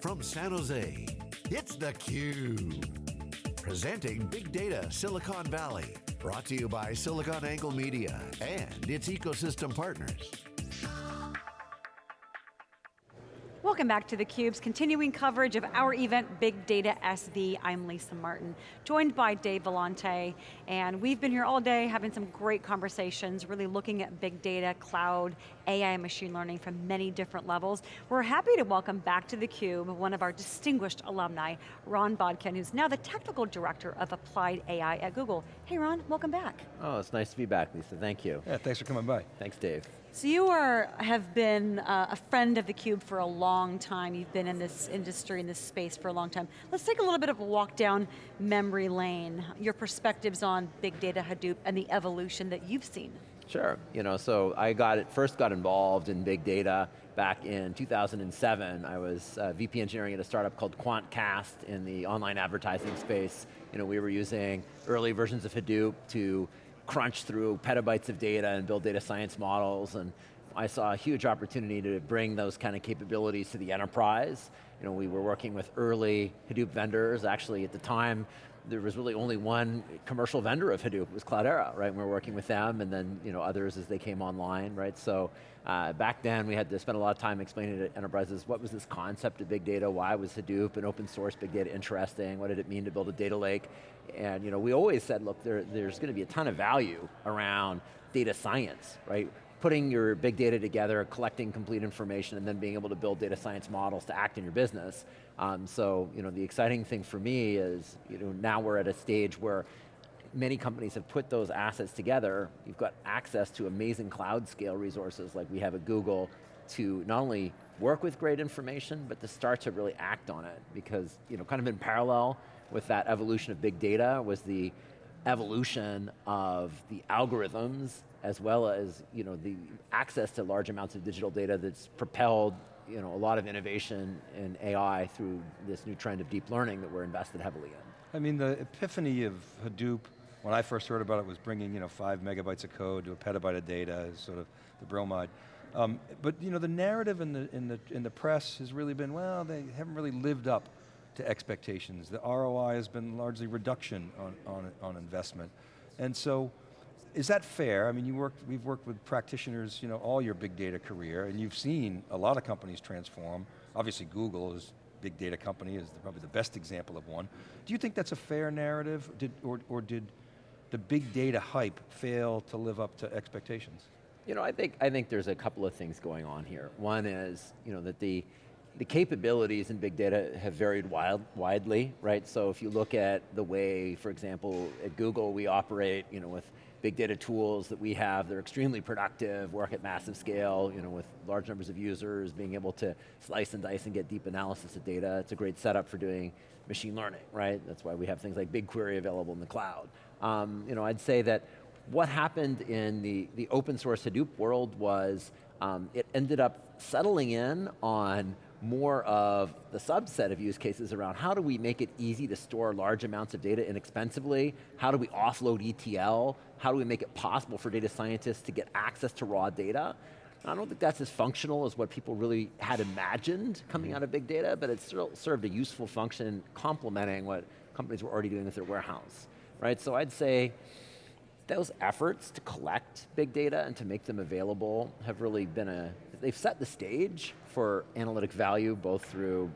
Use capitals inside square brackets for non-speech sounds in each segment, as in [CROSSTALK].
from San Jose, it's theCUBE. Presenting Big Data Silicon Valley. Brought to you by SiliconANGLE Media and its ecosystem partners. Welcome back to theCUBE's continuing coverage of our event, Big Data SV. I'm Lisa Martin, joined by Dave Vellante, and we've been here all day having some great conversations, really looking at big data, cloud, AI, and machine learning from many different levels. We're happy to welcome back to theCUBE one of our distinguished alumni, Ron Bodkin, who's now the Technical Director of Applied AI at Google. Hey Ron, welcome back. Oh, it's nice to be back, Lisa, thank you. Yeah, thanks for coming by. Thanks, Dave. So you are, have been uh, a friend of theCUBE for a long time. You've been in this industry, in this space for a long time. Let's take a little bit of a walk down memory lane. Your perspectives on big data Hadoop and the evolution that you've seen. Sure, you know, so I got it, first got involved in big data back in 2007. I was uh, VP engineering at a startup called QuantCast in the online advertising space. You know, we were using early versions of Hadoop to crunch through petabytes of data and build data science models and I saw a huge opportunity to bring those kind of capabilities to the enterprise. You know, we were working with early Hadoop vendors. Actually, at the time, there was really only one commercial vendor of Hadoop, it was Cloudera, right? And we were working with them and then you know, others as they came online, right? So uh, back then we had to spend a lot of time explaining to enterprises what was this concept of big data, why was Hadoop and open source big data interesting, what did it mean to build a data lake? And you know, we always said, look, there, there's going to be a ton of value around data science, right? Putting your big data together, collecting complete information, and then being able to build data science models to act in your business. Um, so, you know, the exciting thing for me is, you know, now we're at a stage where many companies have put those assets together. You've got access to amazing cloud scale resources like we have at Google to not only work with great information, but to start to really act on it. Because, you know, kind of in parallel with that evolution of big data was the evolution of the algorithms as well as you know, the access to large amounts of digital data that's propelled you know, a lot of innovation in AI through this new trend of deep learning that we're invested heavily in. I mean, the epiphany of Hadoop, when I first heard about it, was bringing you know, five megabytes of code to a petabyte of data, sort of the bromide. Um, but you know, the narrative in the, in, the, in the press has really been, well, they haven't really lived up to expectations. The ROI has been largely reduction on, on, on investment. And so, is that fair? I mean, you worked, we've worked with practitioners, you know, all your big data career, and you've seen a lot of companies transform. Obviously Google is big data company is probably the best example of one. Do you think that's a fair narrative, did, or, or did the big data hype fail to live up to expectations? You know, I think, I think there's a couple of things going on here. One is, you know, that the, the capabilities in big data have varied wild, widely, right? So if you look at the way, for example, at Google we operate, you know, with big data tools that we have, they're extremely productive, work at massive scale, you know, with large numbers of users, being able to slice and dice and get deep analysis of data. It's a great setup for doing machine learning, right? That's why we have things like BigQuery available in the cloud. Um, you know, I'd say that what happened in the, the open source Hadoop world was um, it ended up settling in on more of the subset of use cases around how do we make it easy to store large amounts of data inexpensively? How do we offload ETL? How do we make it possible for data scientists to get access to raw data? I don't think that's as functional as what people really had imagined coming mm-hmm. out of big data, but it still served a useful function complementing what companies were already doing with their warehouse, right? So I'd say those efforts to collect big data and to make them available have really been a, they've set the stage for analytic value, both through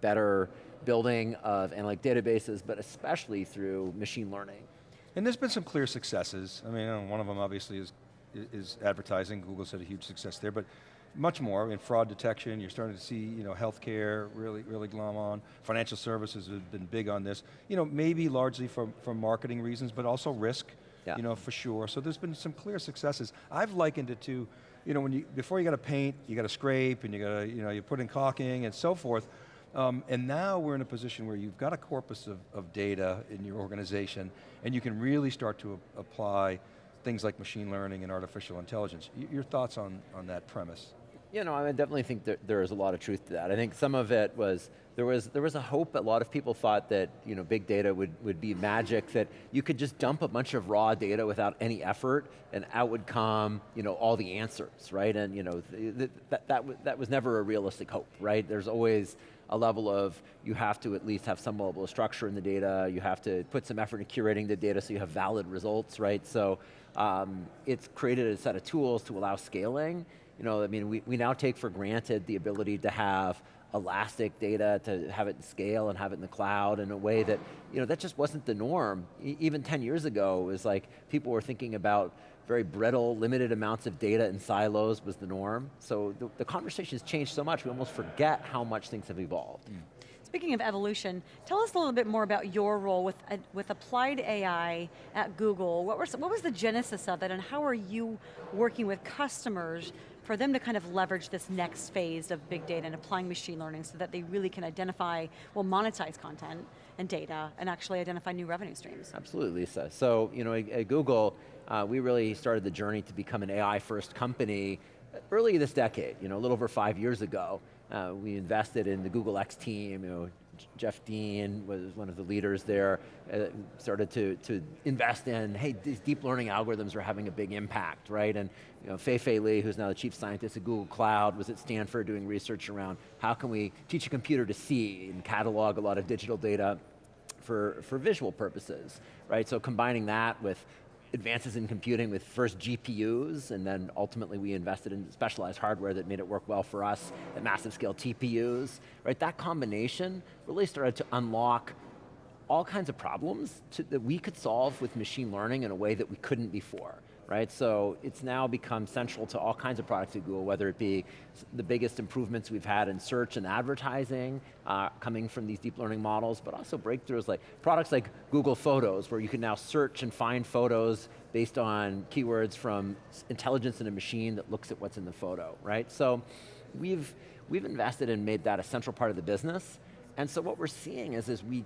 better building of analytic databases, but especially through machine learning. And there's been some clear successes. I mean, one of them obviously is, is advertising. Google's had a huge success there, but much more in fraud detection. You're starting to see, you know, healthcare really, really glom on. Financial services have been big on this. You know, maybe largely for, for marketing reasons, but also risk, yeah. you know, for sure. So there's been some clear successes. I've likened it to you know, when you, before you got to paint, you got to scrape, and you got to, you know, you put in caulking and so forth. Um, and now we're in a position where you've got a corpus of, of data in your organization, and you can really start to apply things like machine learning and artificial intelligence. Y your thoughts on, on that premise? You know, I definitely think that there is a lot of truth to that. I think some of it was, there was, there was a hope, a lot of people thought that you know, big data would, would be magic, that you could just dump a bunch of raw data without any effort, and out would come you know, all the answers, right? And you know, th that, that, that was never a realistic hope, right? There's always a level of, you have to at least have some level of structure in the data, you have to put some effort in curating the data so you have valid results, right? So um, it's created a set of tools to allow scaling. You know, I mean, we, we now take for granted the ability to have elastic data, to have it scale and have it in the cloud in a way that, you know, that just wasn't the norm. E even 10 years ago, it was like people were thinking about very brittle, limited amounts of data in silos was the norm. So the, the conversation has changed so much, we almost forget how much things have evolved. Mm. Speaking of evolution, tell us a little bit more about your role with, uh, with applied AI at Google. What was, what was the genesis of it and how are you working with customers for them to kind of leverage this next phase of big data and applying machine learning so that they really can identify, well monetize content and data and actually identify new revenue streams. Absolutely, Lisa. So, you know, at, at Google, uh, we really started the journey to become an AI first company early this decade, you know, a little over five years ago. Uh, we invested in the Google X team, you know, Jeff Dean was one of the leaders there, uh, started to, to invest in, hey, these deep learning algorithms are having a big impact, right? And you know, Fei Fei Li, who's now the chief scientist at Google Cloud, was at Stanford doing research around how can we teach a computer to see and catalog a lot of digital data for, for visual purposes, right? So combining that with advances in computing with first GPUs, and then ultimately we invested in specialized hardware that made it work well for us, at massive scale TPUs, right? That combination really started to unlock all kinds of problems to, that we could solve with machine learning in a way that we couldn't before right? So it's now become central to all kinds of products at Google, whether it be the biggest improvements we've had in search and advertising, uh, coming from these deep learning models, but also breakthroughs like products like Google Photos, where you can now search and find photos based on keywords from intelligence in a machine that looks at what's in the photo, right? So we've, we've invested and made that a central part of the business, and so what we're seeing is, as we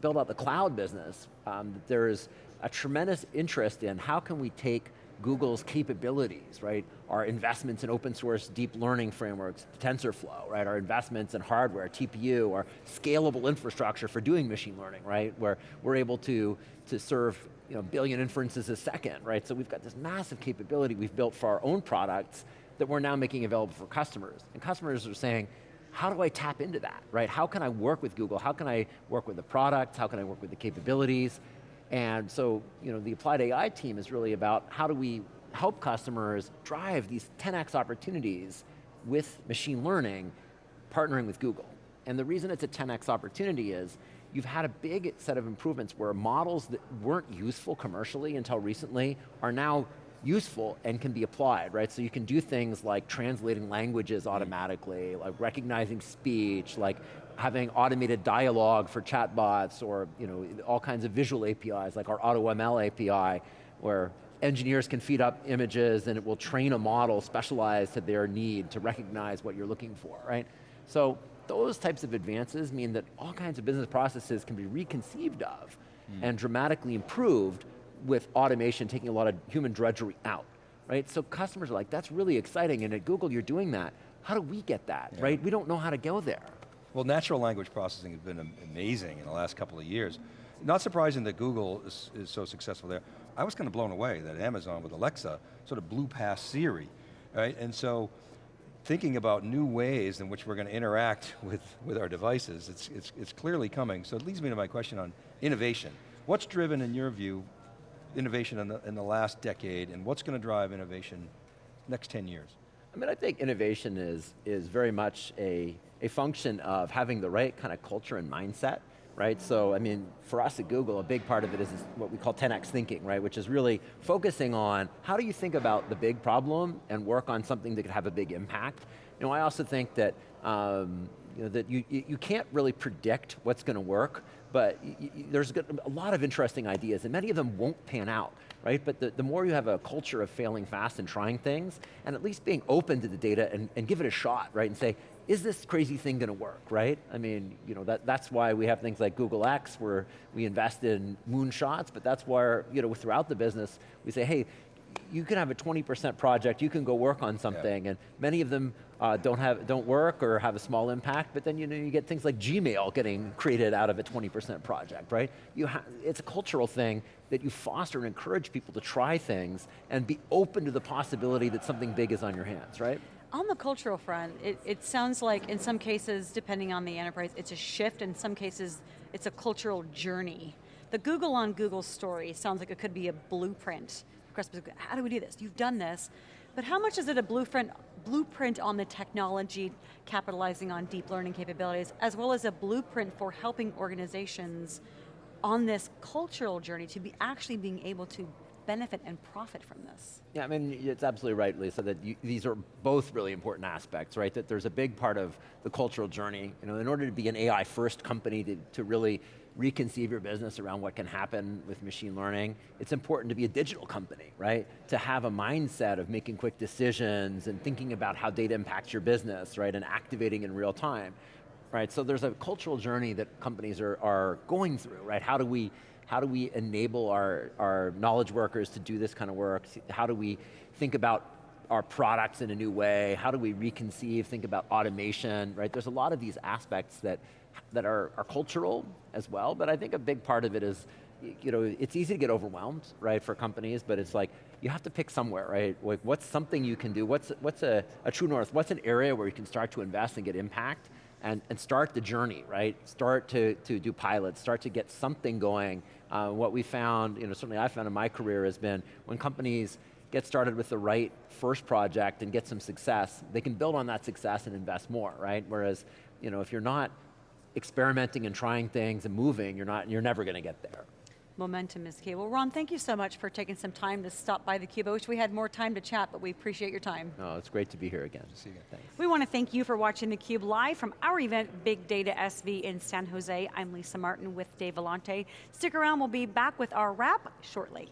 build out the cloud business, um, there's a tremendous interest in how can we take Google's capabilities, right? Our investments in open source deep learning frameworks, TensorFlow, right? Our investments in hardware, TPU, our scalable infrastructure for doing machine learning, right? Where we're able to, to serve you know, billion inferences a second, right? So we've got this massive capability we've built for our own products that we're now making available for customers. And customers are saying, how do I tap into that, right? How can I work with Google? How can I work with the product? How can I work with the capabilities? And so, you know, the applied AI team is really about how do we help customers drive these 10x opportunities with machine learning, partnering with Google. And the reason it's a 10x opportunity is, you've had a big set of improvements where models that weren't useful commercially until recently are now useful and can be applied, right? So you can do things like translating languages mm-hmm. automatically, like recognizing speech, like having automated dialogue for chatbots or you know, all kinds of visual APIs like our AutoML API where engineers can feed up images and it will train a model specialized to their need to recognize what you're looking for, right? So those types of advances mean that all kinds of business processes can be reconceived of mm. and dramatically improved with automation taking a lot of human drudgery out, right? So customers are like, that's really exciting and at Google you're doing that. How do we get that, yeah. right? We don't know how to go there. Well, natural language processing has been amazing in the last couple of years. Not surprising that Google is, is so successful there. I was kind of blown away that Amazon with Alexa sort of blew past Siri, right? And so, thinking about new ways in which we're going to interact [LAUGHS] with, with our devices, it's, it's, it's clearly coming. So it leads me to my question on innovation. What's driven, in your view, innovation in the, in the last decade, and what's going to drive innovation next 10 years? I mean, I think innovation is, is very much a, a function of having the right kind of culture and mindset, right? So, I mean, for us at Google, a big part of it is, what we call 10x thinking, right? Which is really focusing on how do you think about the big problem and work on something that could have a big impact. You know, I also think that, um, you know, that you, you can't really predict what's going to work, but there's a lot of interesting ideas, and many of them won't pan out right? But the, the more you have a culture of failing fast and trying things, and at least being open to the data and, and give it a shot, right? And say, is this crazy thing going to work, right? I mean, you know, that, that's why we have things like Google X where we invest in moonshots, but that's where, you know, throughout the business, we say, hey, you can have a 20% project, you can go work on something, yeah. and many of them uh, don't have don't work or have a small impact, but then you know you get things like Gmail getting created out of a 20% project, right? You it's a cultural thing that you foster and encourage people to try things and be open to the possibility that something big is on your hands, right? On the cultural front, it, it sounds like in some cases, depending on the enterprise, it's a shift, in some cases, it's a cultural journey. The Google on Google story sounds like it could be a blueprint. How do we do this? You've done this, but how much is it a blueprint, blueprint on the technology capitalizing on deep learning capabilities, as well as a blueprint for helping organizations on this cultural journey to be actually being able to benefit and profit from this. Yeah, I mean, it's absolutely right, Lisa, that you, these are both really important aspects, right? That there's a big part of the cultural journey. You know, in order to be an AI first company to, to really reconceive your business around what can happen with machine learning, it's important to be a digital company, right? To have a mindset of making quick decisions and thinking about how data impacts your business, right? And activating in real time, right? So there's a cultural journey that companies are, are going through, right? How do we how do we enable our, our knowledge workers to do this kind of work? How do we think about our products in a new way? How do we reconceive, think about automation, right? There's a lot of these aspects that, that are, are cultural as well, but I think a big part of it is, you know, it's easy to get overwhelmed, right, for companies, but it's like, you have to pick somewhere, right? Like, what's something you can do? What's, what's a, a true north? What's an area where you can start to invest and get impact? And, and start the journey, right? Start to, to do pilots, start to get something going. Uh, what we found, you know, certainly I found in my career has been when companies get started with the right first project and get some success, they can build on that success and invest more, right? Whereas, you know, if you're not experimenting and trying things and moving, you're, not, you're never going to get there. Momentum is key. Well, Ron, thank you so much for taking some time to stop by theCUBE. I wish we had more time to chat, but we appreciate your time. Oh, it's great to be here again. See you again. Thanks. We want to thank you for watching theCUBE live from our event, Big Data SV in San Jose. I'm Lisa Martin with Dave Vellante. Stick around, we'll be back with our wrap shortly.